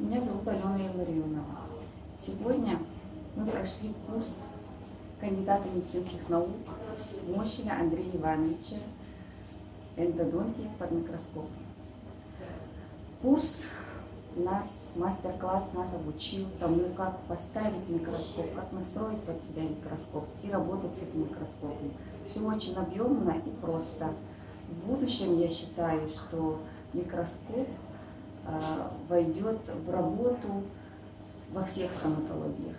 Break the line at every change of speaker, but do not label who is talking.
Меня зовут Алена Илларионова. Сегодня мы прошли курс кандидата медицинских наук Мощина Андрея Ивановича эндодонтии под микроскопом. Курс нас, мастер-класс нас обучил тому, как поставить микроскоп, как настроить под себя микроскоп и работать с этим микроскопом. Все очень объемно и просто. В будущем я считаю, что микроскоп войдет в работу во всех стоматологиях.